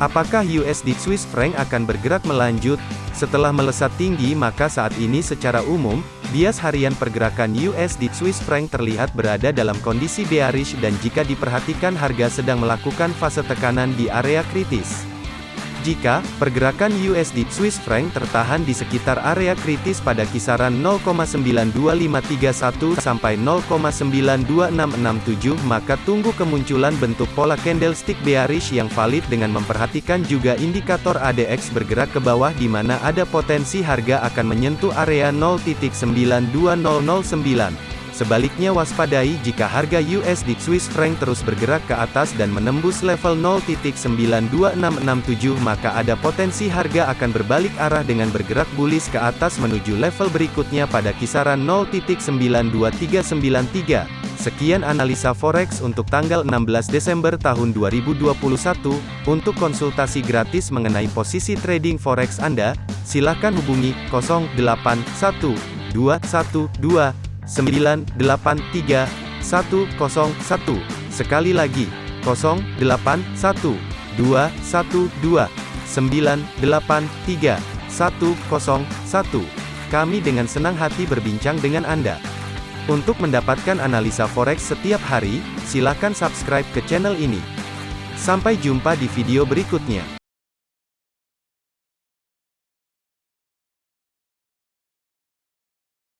Apakah USD Swiss franc akan bergerak melanjut? Setelah melesat tinggi maka saat ini secara umum, bias harian pergerakan USD Swiss franc terlihat berada dalam kondisi bearish dan jika diperhatikan harga sedang melakukan fase tekanan di area kritis. Jika pergerakan USD Swiss franc tertahan di sekitar area kritis pada kisaran 0,92531 sampai 0,92667 maka tunggu kemunculan bentuk pola candlestick bearish yang valid dengan memperhatikan juga indikator ADX bergerak ke bawah di mana ada potensi harga akan menyentuh area 0.92009. Sebaliknya waspadai jika harga USD Swiss franc terus bergerak ke atas dan menembus level 0.92667 maka ada potensi harga akan berbalik arah dengan bergerak bullish ke atas menuju level berikutnya pada kisaran 0.92393. Sekian analisa forex untuk tanggal 16 Desember tahun 2021. Untuk konsultasi gratis mengenai posisi trading forex Anda, silakan hubungi 081212 983 101. Sekali lagi, 081 212 983 101. Kami dengan senang hati berbincang dengan Anda. Untuk mendapatkan analisa forex setiap hari, silakan subscribe ke channel ini. Sampai jumpa di video berikutnya.